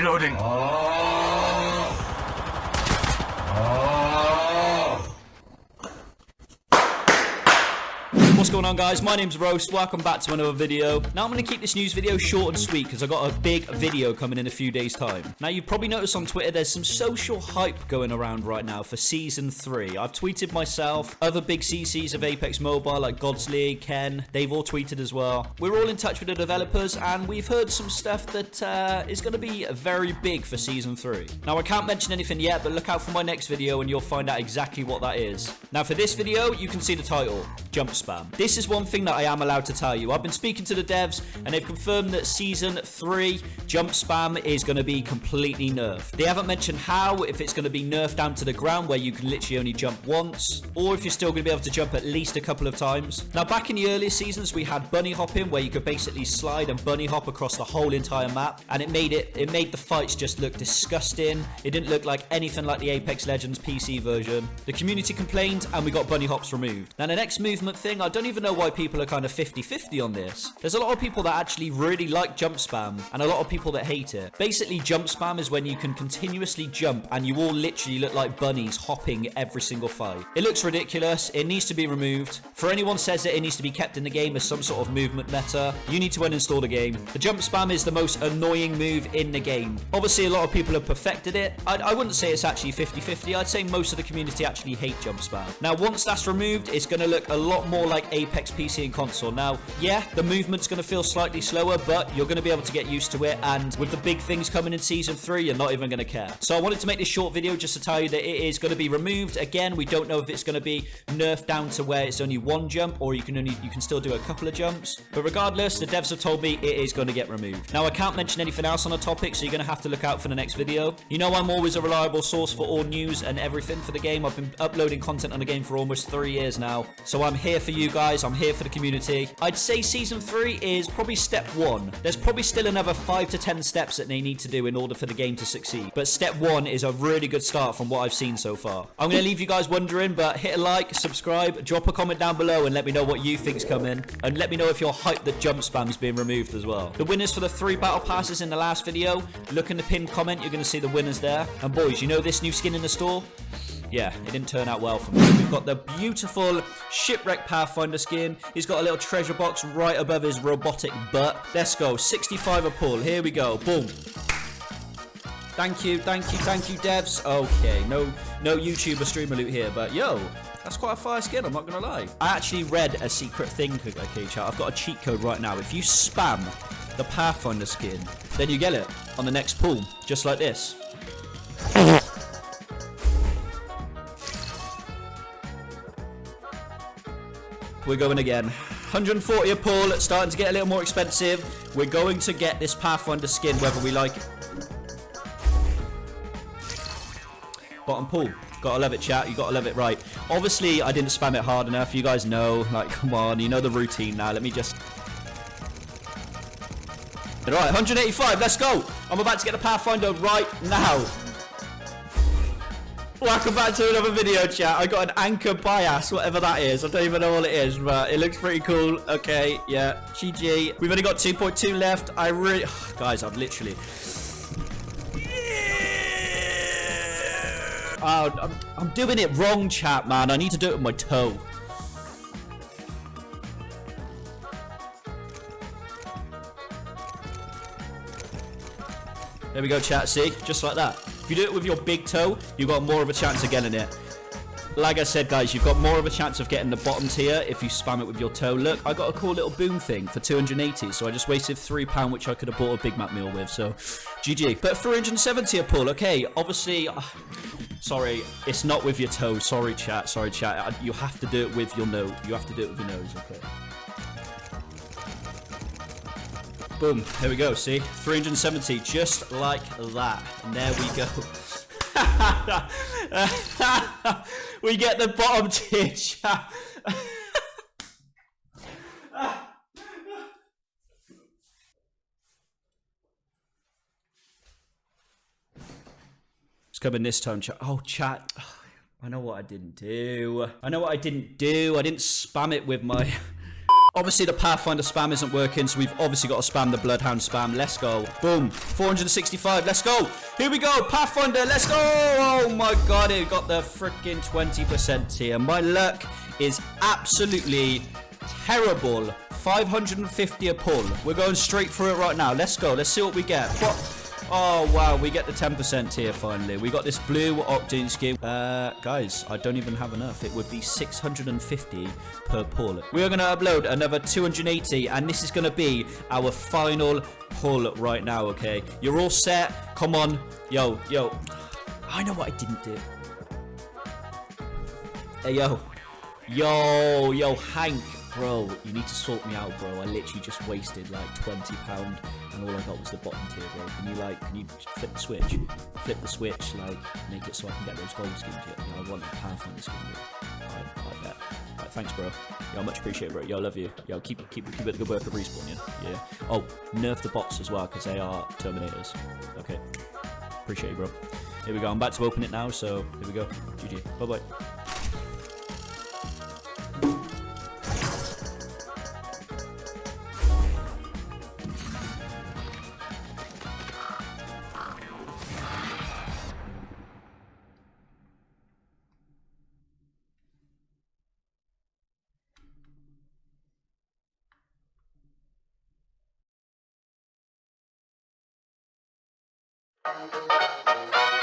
Reloading. What's going on guys? My name's Roast. Welcome back to another video. Now I'm going to keep this news video short and sweet because i got a big video coming in a few days time. Now you've probably noticed on Twitter there's some social hype going around right now for Season 3. I've tweeted myself, other big CCs of Apex Mobile like Gods League, Ken, they've all tweeted as well. We're all in touch with the developers and we've heard some stuff that uh, is going to be very big for Season 3. Now I can't mention anything yet but look out for my next video and you'll find out exactly what that is. Now for this video you can see the title, Jump Spam. This is one thing that I am allowed to tell you. I've been speaking to the devs, and they've confirmed that Season 3 jump spam is going to be completely nerfed. They haven't mentioned how, if it's going to be nerfed down to the ground where you can literally only jump once, or if you're still going to be able to jump at least a couple of times. Now, back in the earlier seasons, we had bunny hopping, where you could basically slide and bunny hop across the whole entire map, and it made it, it made the fights just look disgusting. It didn't look like anything like the Apex Legends PC version. The community complained, and we got bunny hops removed. Now, the next movement thing, I don't even know why people are kind of 50-50 on this. There's a lot of people that actually really like jump spam and a lot of people that hate it. Basically, jump spam is when you can continuously jump and you all literally look like bunnies hopping every single fight. It looks ridiculous. It needs to be removed. For anyone says that it needs to be kept in the game as some sort of movement meta, you need to uninstall the game. The jump spam is the most annoying move in the game. Obviously, a lot of people have perfected it. I, I wouldn't say it's actually 50-50. I'd say most of the community actually hate jump spam. Now, once that's removed, it's going to look a lot more like Apex PC and console. Now, yeah, the movement's going to feel slightly slower, but you're going to be able to get used to it. And with the big things coming in Season 3, you're not even going to care. So I wanted to make this short video just to tell you that it is going to be removed. Again, we don't know if it's going to be nerfed down to where it's only one jump or you can only you can still do a couple of jumps. But regardless, the devs have told me it is going to get removed. Now, I can't mention anything else on the topic, so you're going to have to look out for the next video. You know I'm always a reliable source for all news and everything for the game. I've been uploading content on the game for almost three years now. So I'm here for you guys. I'm here for the community. I'd say Season 3 is probably step 1. There's probably still another 5 to 10 steps that they need to do in order for the game to succeed. But step 1 is a really good start from what I've seen so far. I'm going to leave you guys wondering, but hit a like, subscribe, drop a comment down below and let me know what you think's coming. And let me know if you're hyped that jump spam's being removed as well. The winners for the three battle passes in the last video, look in the pinned comment, you're going to see the winners there. And boys, you know this new skin in the store? Yeah, it didn't turn out well for me. We've got the beautiful Shipwreck Pathfinder skin. He's got a little treasure box right above his robotic butt. Let's go. 65 a pull. Here we go. Boom. Thank you, thank you, thank you, devs. Okay, no no YouTuber streamer loot here, but yo, that's quite a fire skin, I'm not gonna lie. I actually read a secret thing, okay, chat. I've got a cheat code right now. If you spam the Pathfinder skin, then you get it on the next pull, just like this. We're going again. 140 a pull, It's starting to get a little more expensive. We're going to get this Pathfinder skin whether we like it. Bottom pull. Gotta love it, chat. You gotta love it right. Obviously, I didn't spam it hard enough. You guys know. Like, come on. You know the routine now. Let me just... Right, 185. Let's go. I'm about to get the Pathfinder right now. Welcome back to another video, chat. I got an anchor bias, whatever that is. I don't even know what it is, but it looks pretty cool. Okay, yeah. GG. We've only got 2.2 left. I really... guys, I've literally... Oh, I'm, I'm doing it wrong, chat, man. I need to do it with my toe. There we go, chat. See? Just like that. If you do it with your big toe, you've got more of a chance of getting it. Like I said, guys, you've got more of a chance of getting the bottom tier if you spam it with your toe. Look, I got a cool little boom thing for 280, so I just wasted £3, which I could have bought a Big Mac meal with, so GG. But 370 a pull, okay, obviously... Uh, sorry, it's not with your toe. Sorry, chat. Sorry, chat. You have to do it with your nose. You have to do it with your nose, okay? Boom. Here we go. See? 370. Just like that. And there we go. we get the bottom tier chat. it's coming this time, chat. Oh, chat. I know what I didn't do. I know what I didn't do. I didn't spam it with my... Obviously, the Pathfinder spam isn't working, so we've obviously got to spam the Bloodhound spam. Let's go. Boom. 465. Let's go. Here we go. Pathfinder. Let's go. Oh, my God. It got the freaking 20% here. My luck is absolutely terrible. 550 a pull. We're going straight through it right now. Let's go. Let's see what we get. What? Oh, wow, we get the 10% here finally. We got this blue Octane skin. Uh, guys, I don't even have enough. It would be 650 per pull. We are going to upload another 280, and this is going to be our final pull right now, okay? You're all set. Come on. Yo, yo. I know what I didn't do. Hey, yo. Yo, yo, Hank. Bro, you need to sort me out, bro. I literally just wasted like £20 and all I got was the bottom tier, bro. Can you like, can you flip the switch? Flip the switch, like, make it so I can get those gold skins yet. Yeah, I want Pathfinder skin, bro. I, bet. Right, thanks, bro. Yo, much appreciated, bro. I love you. Yo, keep keep keep it the good work of respawn, yeah? Yeah. Oh, nerf the bots as well, because they are Terminators. Okay. Appreciate you, bro. Here we go. I'm about to open it now, so here we go. GG. Bye-bye. Thank you.